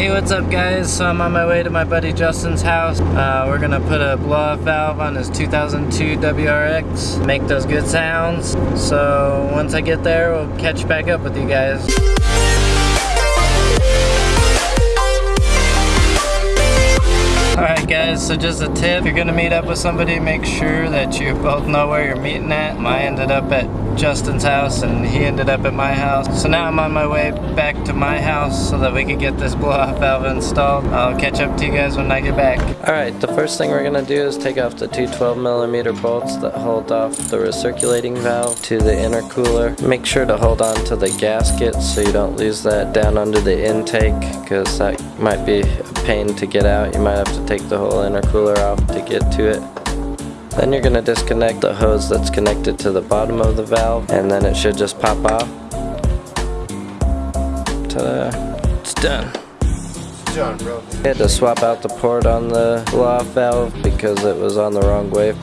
Hey, what's up guys? So I'm on my way to my buddy Justin's house. Uh, we're gonna put a blow-off valve on his 2002 WRX, make those good sounds. So once I get there, we'll catch back up with you guys. So just a tip, if you're gonna meet up with somebody, make sure that you both know where you're meeting at. I ended up at Justin's house and he ended up at my house. So now I'm on my way back to my house so that we can get this blow-off valve installed. I'll catch up to you guys when I get back. Alright, the first thing we're gonna do is take off the two 12 millimeter bolts that hold off the recirculating valve to the intercooler. Make sure to hold on to the gasket so you don't lose that down under the intake because that might be a pain to get out. You might have to take the whole intercooler off to get to it. Then you're going to disconnect the hose that's connected to the bottom of the valve and then it should just pop off. Ta-da! It's done. Done, bro. I had to swap out the port on the blow-off valve because it was on the wrong way.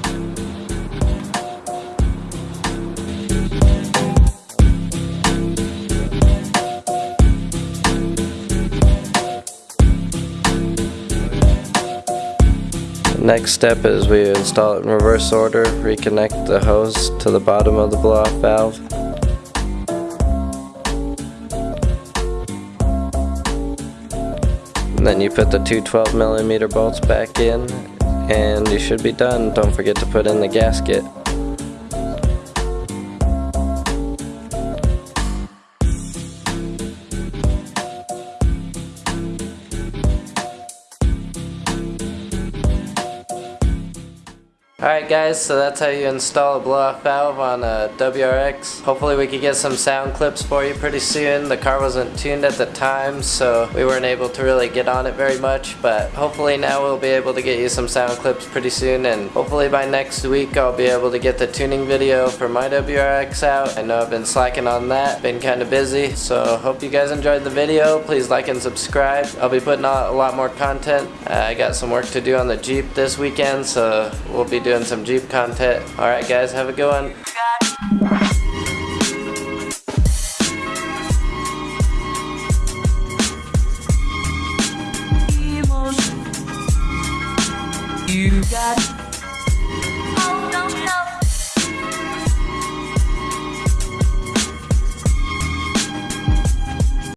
Next step is we install it in reverse order, reconnect the hose to the bottom of the blow-off valve. And then you put the two 12 millimeter bolts back in and you should be done. Don't forget to put in the gasket. Alright guys, so that's how you install a blow-off valve on a WRX. Hopefully we could get some sound clips for you pretty soon. The car wasn't tuned at the time, so we weren't able to really get on it very much, but hopefully now we'll be able to get you some sound clips pretty soon, and hopefully by next week I'll be able to get the tuning video for my WRX out. I know I've been slacking on that, been kind of busy, so hope you guys enjoyed the video. Please like and subscribe. I'll be putting out a lot more content. Uh, I got some work to do on the Jeep this weekend, so we'll be doing some Jeep content. Alright guys, have a good one. You got